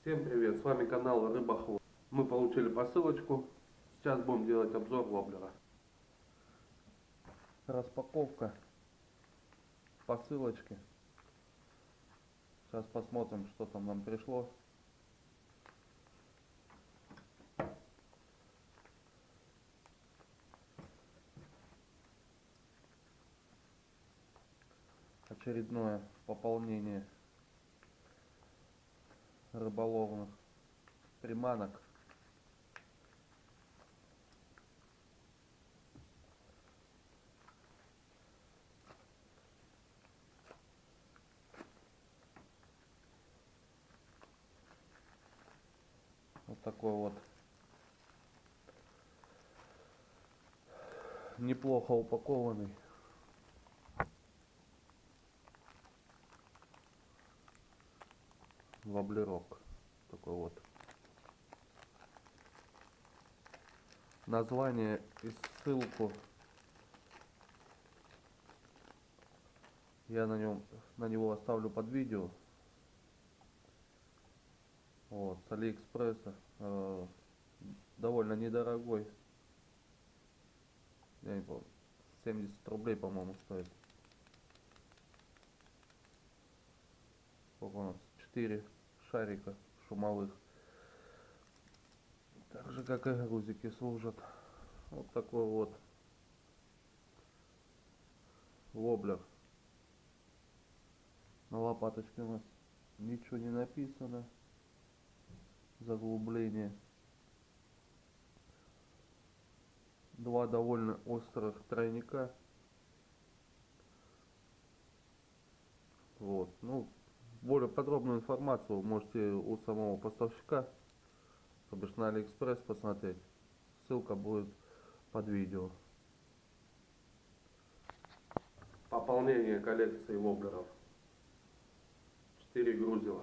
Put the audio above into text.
Всем привет, с вами канал Рыбохвост. Мы получили посылочку, сейчас будем делать обзор воблера. Распаковка посылочки. Сейчас посмотрим, что там нам пришло. Очередное пополнение рыболовных приманок. Вот такой вот неплохо упакованный воблерок такой вот. Название и ссылку я на нем на него оставлю под видео. Вот с алиэкспресса э, довольно недорогой. Я не помню 70 рублей по моему стоит. Сколько у нас? 4 шарика шумовых. Так же как и грузики служат. Вот такой вот воблер. На лопаточке у нас ничего не написано. Заглубление. Два довольно острых тройника. Вот, ну, более подробную информацию можете у самого поставщика, то бишь на Алиэкспресс посмотреть. Ссылка будет под видео. Пополнение коллекции воблеров. 4 грузила.